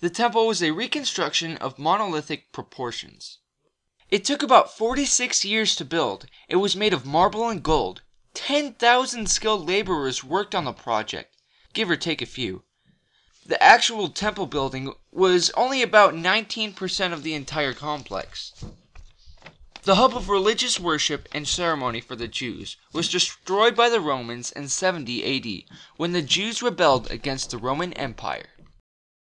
The temple was a reconstruction of monolithic proportions. It took about 46 years to build. It was made of marble and gold. 10,000 skilled laborers worked on the project, give or take a few. The actual temple building was only about 19 percent of the entire complex. The hub of religious worship and ceremony for the Jews was destroyed by the Romans in 70 A.D., when the Jews rebelled against the Roman Empire.